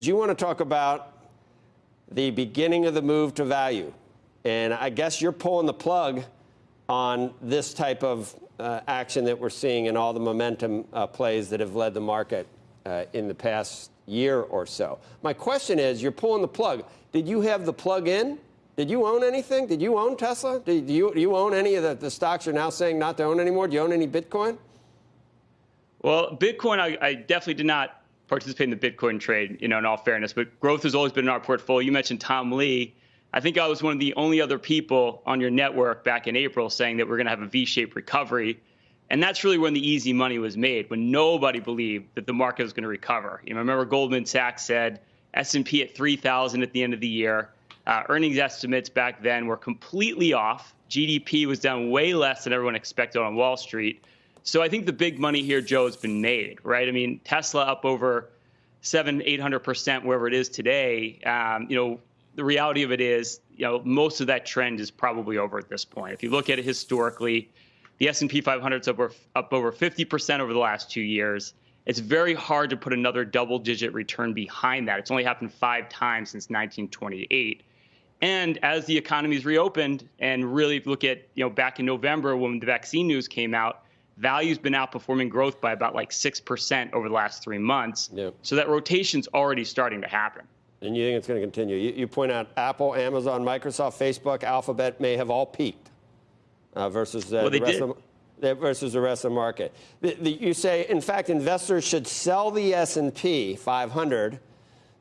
Do you want to talk about the beginning of the move to value? And I guess you're pulling the plug on this type of uh, action that we're seeing in all the momentum uh, plays that have led the market uh, in the past year or so. My question is, you're pulling the plug. Did you have the plug in? Did you own anything? Did you own Tesla? Did you, do you own any of the, the stocks you're now saying not to own anymore? Do you own any Bitcoin? Well, Bitcoin, I, I definitely did not participate in the Bitcoin trade, you know, in all fairness, but growth has always been in our portfolio. You mentioned Tom Lee. I think I was one of the only other people on your network back in April saying that we're going to have a V-shaped recovery. And that's really when the easy money was made, when nobody believed that the market was going to recover. You know, remember Goldman Sachs said S&P at 3,000 at the end of the year. Uh, earnings estimates back then were completely off. GDP was down way less than everyone expected on Wall Street. So I think the big money here, Joe, has been made, right? I mean, Tesla up over seven, eight hundred percent wherever it is today. Um, you know, the reality of it is, you know, most of that trend is probably over at this point. If you look at it historically, the S&P 500 is up, up over 50% over the last two years. It's very hard to put another double-digit return behind that. It's only happened five times since 1928. And as the economy's reopened, and really look at, you know, back in November when the vaccine news came out, value's been outperforming growth by about like 6% over the last three months. Yep. So that rotation's already starting to happen. And you think it's going to continue? You, you, point out Apple, Amazon, Microsoft, Facebook, Alphabet may have all peaked uh, versus uh, well, the rest did. of the, versus the rest of the market. The, the, you say, in fact, investors should sell the S&P 500.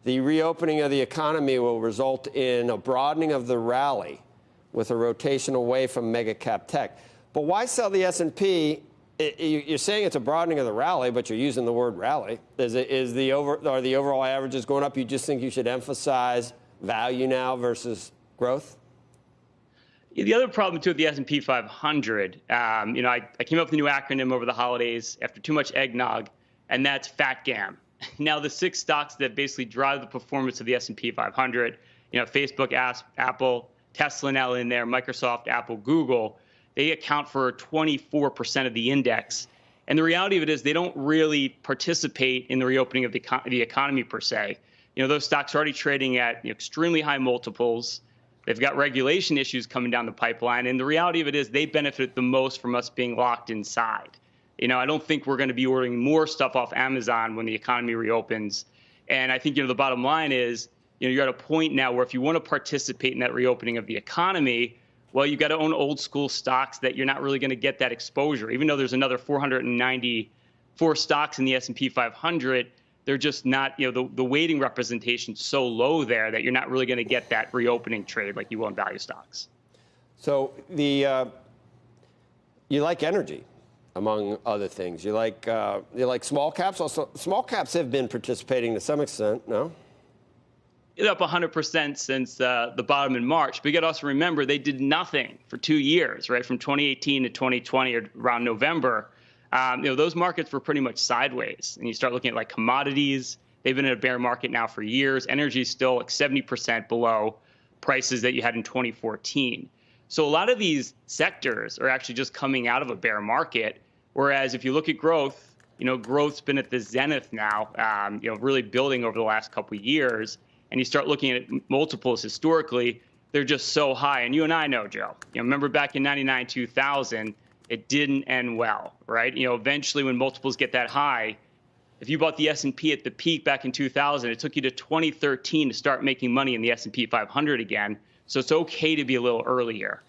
The reopening of the economy will result in a broadening of the rally with a rotation away from mega cap tech. But why sell the S&P it, you're saying it's a broadening of the rally, but you're using the word rally. Is, it, is the over, are the overall averages going up? You just think you should emphasize value now versus growth? The other problem too with the S&P 500, um, you know, I, I, came up with a new acronym over the holidays after too much eggnog, and that's FATGAM. Now, the six stocks that basically drive the performance of the S&P 500, you know, Facebook, Apple, Tesla now in there, Microsoft, Apple, Google they account for 24% of the index. And the reality of it is they don't really participate in the reopening of the, the economy per se. You know, those stocks are already trading at extremely high multiples. They've got regulation issues coming down the pipeline. And the reality of it is they benefit the most from us being locked inside. You know, I don't think we're going to be ordering more stuff off Amazon when the economy reopens. And I think, you know, the bottom line is, you know, you're at a point now where if you want to participate in that reopening of the economy, well, you've got to own old school stocks that you're not really going to get that exposure. Even though there's another 494 stocks in the S&P 500, they're just not, you know, the, the weighting representation so low there that you're not really going to get that reopening trade like you will in value stocks. So the uh, you like energy, among other things. You like uh, you like small caps. Also, small caps have been participating to some extent. No up 100% since uh, the bottom in March. But you got to also remember they did nothing for two years, right? From 2018 to 2020 or around November. Um, you know, those markets were pretty much sideways. And you start looking at like commodities, they've been in a bear market now for years. Energy is still like 70% below prices that you had in 2014. So a lot of these sectors are actually just coming out of a bear market. Whereas if you look at growth, you know, growth's been at the zenith now, um, you know, really building over the last couple of years and you start looking at multiples historically, they're just so high. And you and I know, Joe. You know, remember back in 99, 2000, it didn't end well, right? You know, eventually when multiples get that high, if you bought the S&P at the peak back in 2000, it took you to 2013 to start making money in the S&P 500 again. So it's okay to be a little earlier.